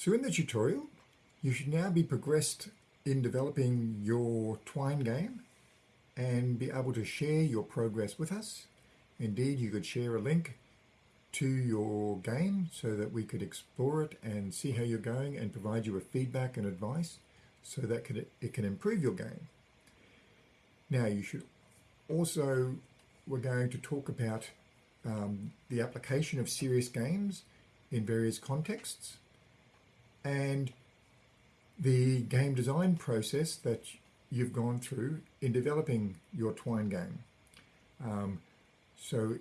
So in the tutorial, you should now be progressed in developing your Twine game and be able to share your progress with us. Indeed, you could share a link to your game so that we could explore it and see how you're going and provide you with feedback and advice so that it can improve your game. Now you should also, we're going to talk about um, the application of serious games in various contexts and the game design process that you've gone through in developing your Twine game. Um, so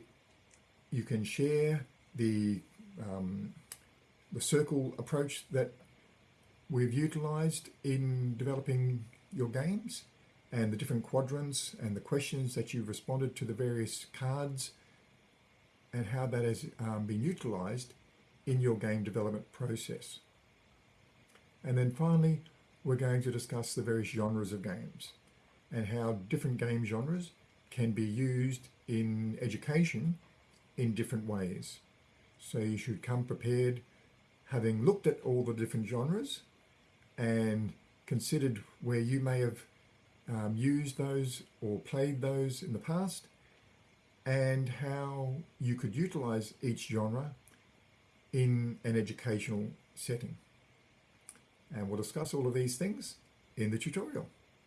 you can share the, um, the circle approach that we've utilized in developing your games and the different quadrants and the questions that you've responded to the various cards and how that has um, been utilized in your game development process. And then finally, we're going to discuss the various genres of games and how different game genres can be used in education in different ways. So you should come prepared having looked at all the different genres and considered where you may have um, used those or played those in the past and how you could utilize each genre in an educational setting. And we'll discuss all of these things in the tutorial.